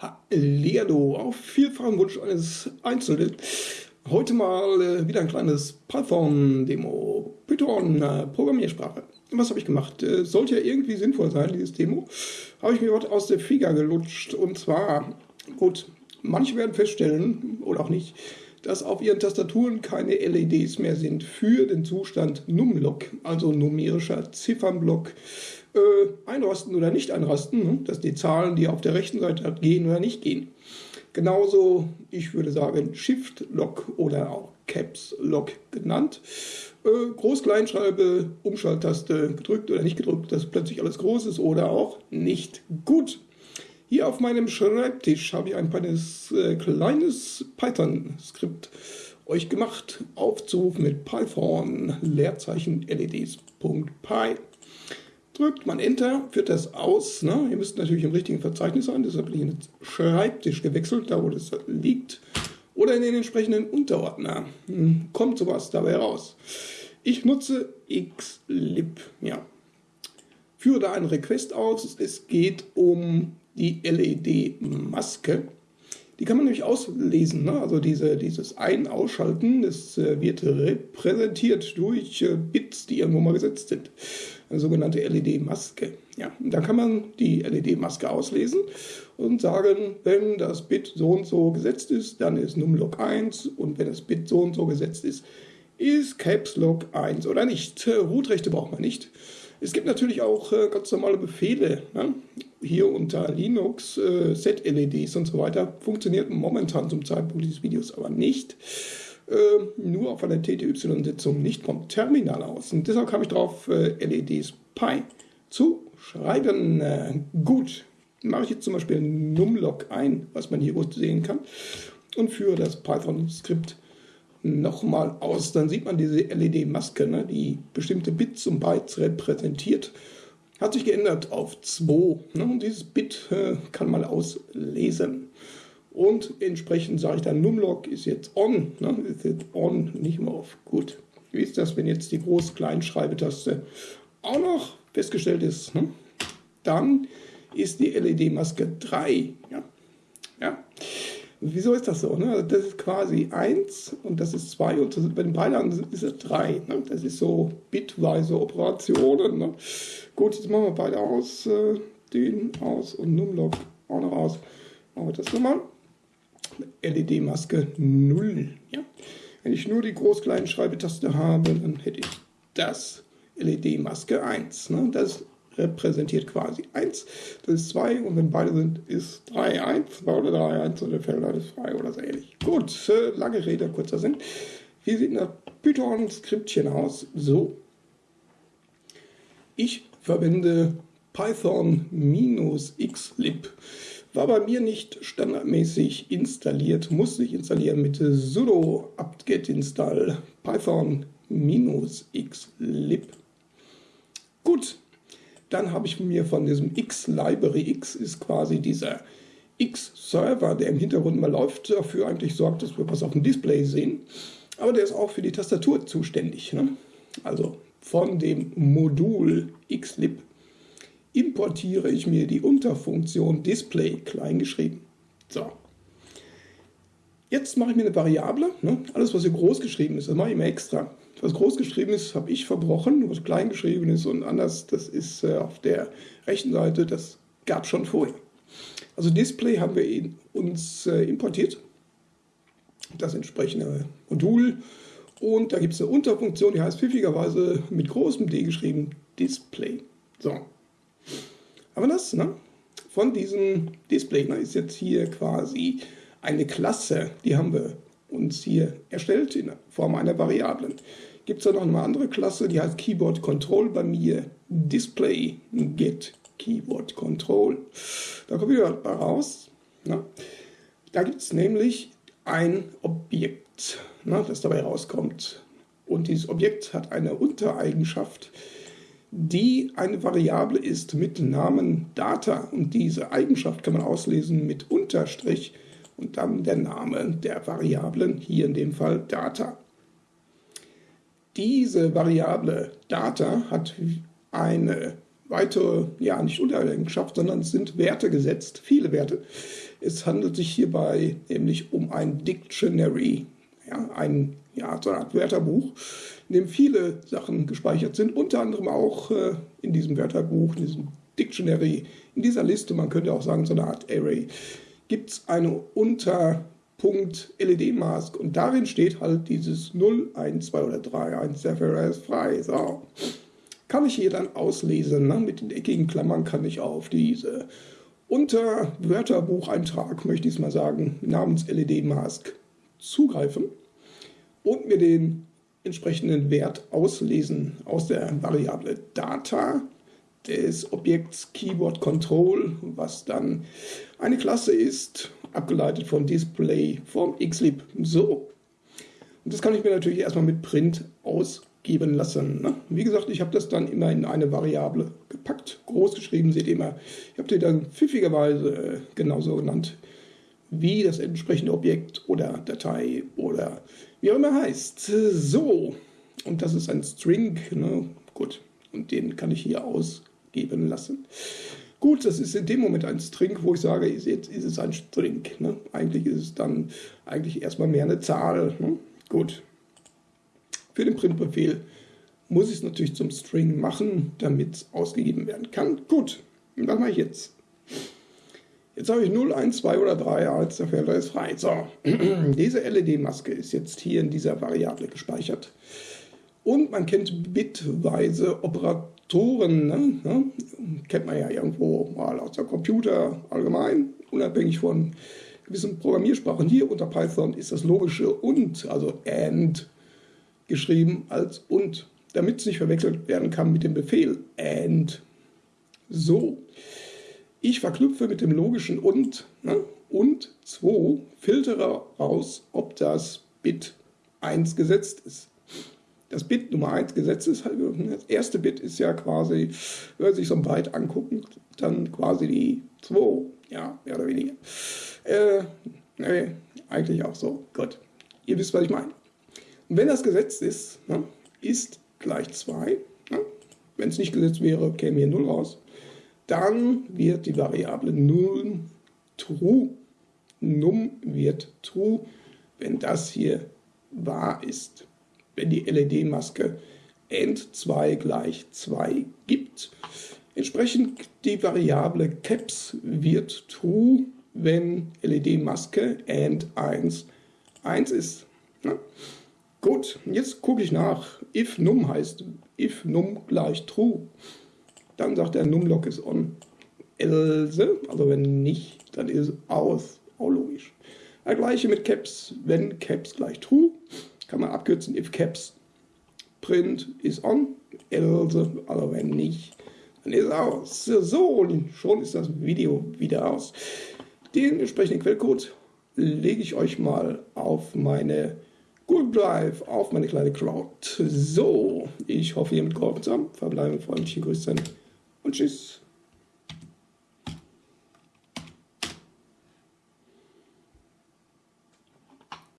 Hallihallo, auf vielfachen Wunsch eines Einzelnen. Heute mal äh, wieder ein kleines Python-Demo. Python, äh, Programmiersprache. Was habe ich gemacht? Äh, sollte ja irgendwie sinnvoll sein, dieses Demo. Habe ich mir was aus der Figa gelutscht. Und zwar, gut, manche werden feststellen, oder auch nicht, dass auf ihren Tastaturen keine LEDs mehr sind für den Zustand Numlock, also numerischer Ziffernblock äh, einrasten oder nicht einrasten, ne? dass die Zahlen, die auf der rechten Seite gehen oder nicht gehen. Genauso, ich würde sagen, Shift-Lock oder auch Caps-Lock genannt. Äh, Groß-Kleinschreibe, Umschalttaste gedrückt oder nicht gedrückt, dass plötzlich alles groß ist oder auch nicht gut. Hier auf meinem Schreibtisch habe ich ein kleines, äh, kleines Python-Skript euch gemacht. Aufzuruf mit Python, Leerzeichen LEDs.py drückt man Enter, führt das aus. Ne? Ihr müsst natürlich im richtigen Verzeichnis sein, deshalb bin ich in den Schreibtisch gewechselt, da wo das liegt. Oder in den entsprechenden Unterordner. Hm, kommt sowas dabei raus. Ich nutze xlib. Ja. Führe da einen Request aus. Es geht um die LED-Maske. Die kann man nämlich auslesen. Ne? Also diese, dieses Ein-Ausschalten, das äh, wird repräsentiert durch äh, Bits, die irgendwo mal gesetzt sind eine sogenannte LED-Maske. Ja, und da kann man die LED-Maske auslesen und sagen, wenn das Bit so und so gesetzt ist, dann ist Numlock 1 und wenn das Bit so und so gesetzt ist, ist Caps Lock 1 oder nicht. Rootrechte braucht man nicht. Es gibt natürlich auch äh, ganz normale Befehle. Ne? Hier unter Linux, äh, Set-LEDs und so weiter. Funktioniert momentan zum Zeitpunkt dieses Videos aber nicht. Äh, nur auf einer TTY-Sitzung, nicht vom Terminal aus. Und deshalb kam ich drauf, äh, LEDs Pi zu schreiben. Äh, gut, mache ich jetzt zum Beispiel Numlock ein, was man hier gut sehen kann, und führe das Python-Skript nochmal aus. Dann sieht man diese LED-Maske, ne, die bestimmte Bits und Bytes repräsentiert. Hat sich geändert auf 2. Ne, und dieses Bit äh, kann man auslesen. Und entsprechend sage ich dann, Numlock ist jetzt on, ne? ist jetzt on, nicht mehr auf. Gut. Wie ist das, wenn jetzt die Groß-Klein-Schreibetaste auch noch festgestellt ist? Ne? Dann ist die LED-Maske 3. Ja. ja. Wieso ist das so? Ne? Also das ist quasi 1 und das ist 2 und das, bei den beiden ist es 3. Ne? Das ist so bitweise Operationen. Ne? Gut, jetzt machen wir beide aus. Äh, den aus und Numlock auch noch aus. Machen wir das nochmal. LED-Maske 0. Ja? Wenn ich nur die groß-kleinen Schreibetaste habe, dann hätte ich das LED-Maske 1. Ne? Das repräsentiert quasi 1, das ist 2 und wenn beide sind, ist 3, 1, 2 oder 3, 1 oder fällt alles frei oder so ähnlich. Gut, äh, lange Rede, kurzer Sinn. Wie sieht ein Python-Skriptchen aus? So. Ich verwende Python-xlib war bei mir nicht standardmäßig installiert, musste ich installieren mit sudo apt-get install python-xlib. Gut, dann habe ich mir von diesem x-Library, x ist quasi dieser X-Server, der im Hintergrund mal läuft, dafür eigentlich sorgt, dass wir was auf dem Display sehen. Aber der ist auch für die Tastatur zuständig. Ne? Also von dem Modul xlib importiere ich mir die Unterfunktion Display kleingeschrieben. So. Jetzt mache ich mir eine Variable. Ne? Alles, was hier groß geschrieben ist, das mache ich mir extra. Was groß geschrieben ist, habe ich verbrochen. Was klein geschrieben ist und anders, das ist äh, auf der rechten Seite, das gab schon vorher. Also Display haben wir uns äh, importiert. Das entsprechende Modul. Und da gibt es eine Unterfunktion, die heißt pfiffigerweise mit großem D geschrieben Display. So, aber das ne, von diesem Display ne, ist jetzt hier quasi eine Klasse, die haben wir uns hier erstellt in Form einer Variablen. Gibt es da noch eine andere Klasse, die heißt Keyboard Control bei mir Display Get Keyboard Control. Da kommen wir raus. Ne? Da gibt es nämlich ein Objekt, ne, das dabei rauskommt. Und dieses Objekt hat eine Untereigenschaft, die eine Variable ist mit Namen Data. Und diese Eigenschaft kann man auslesen mit Unterstrich und dann der Name der Variablen, hier in dem Fall Data. Diese Variable Data hat eine weitere, ja, nicht Untereigenschaft, sondern es sind Werte gesetzt, viele Werte. Es handelt sich hierbei nämlich um ein Dictionary, ja, ein, ja, so eine Art Wörterbuch, in dem viele Sachen gespeichert sind, unter anderem auch äh, in diesem Wörterbuch, in diesem Dictionary, in dieser Liste, man könnte auch sagen, so eine Art Array, gibt es eine Unterpunkt LED-Mask und darin steht halt dieses 0, 1, 2 oder 3, 1 dafür ist frei. So. Kann ich hier dann auslesen, ne? mit den eckigen Klammern kann ich auf diese unter Wörterbucheintrag, möchte ich es mal sagen, namens LED-Mask zugreifen und mir den entsprechenden Wert auslesen aus der Variable Data des Objekts Keyboard Control, was dann eine Klasse ist, abgeleitet von Display vom Xlib. So. Und das kann ich mir natürlich erstmal mit Print ausgeben lassen. Ne? Wie gesagt, ich habe das dann immer in eine Variable gepackt, groß geschrieben, seht ihr immer. Ich habe die dann pfiffigerweise äh, genauso genannt wie das entsprechende Objekt oder Datei oder wie auch immer heißt. So, und das ist ein String, ne? gut, und den kann ich hier ausgeben lassen. Gut, das ist in dem Moment ein String, wo ich sage, jetzt ist es ein String. Ne? Eigentlich ist es dann eigentlich erstmal mehr eine Zahl. Ne? Gut. Für den Printbefehl muss ich es natürlich zum String machen, damit es ausgegeben werden kann. Gut, was mache ich jetzt? Jetzt habe ich 0, 1, 2 oder 3 als der Felder ist frei. So, diese LED-Maske ist jetzt hier in dieser Variable gespeichert. Und man kennt bitweise Operatoren, ne? Ja, kennt man ja irgendwo mal aus der Computer allgemein, unabhängig von gewissen Programmiersprachen. Hier unter Python ist das logische und, also and, geschrieben als und, damit es nicht verwechselt werden kann mit dem Befehl and. So. Ich verknüpfe mit dem logischen und ne, und 2 filtere raus, ob das Bit 1 gesetzt ist. Das Bit Nummer 1 gesetzt ist, halt, das erste Bit ist ja quasi, wenn man sich so ein Byte angucken, dann quasi die 2, ja, mehr oder weniger. Äh, nee, eigentlich auch so. Gut. Ihr wisst, was ich meine. Und wenn das gesetzt ist, ne, ist gleich 2. Ne? Wenn es nicht gesetzt wäre, käme hier 0 raus dann wird die Variable num true. Num wird true, wenn das hier wahr ist. Wenn die LED-Maske end2 gleich 2 gibt. Entsprechend die Variable caps wird true, wenn LED-Maske end1 1 ist. Ja? Gut, jetzt gucke ich nach. If num heißt if num gleich true dann sagt er numlock ist on. Else, also wenn nicht, dann ist aus. Auch logisch. Das gleiche mit caps, wenn caps gleich true, kann man abkürzen if caps print is on, else, also wenn nicht, dann ist aus. So, und schon ist das Video wieder aus. Den entsprechenden Quellcode lege ich euch mal auf meine Google Drive, auf meine kleine Cloud. So, ich hoffe, ihr mit geholfen habt. Verbleiben freundliche Grüße und tschüss.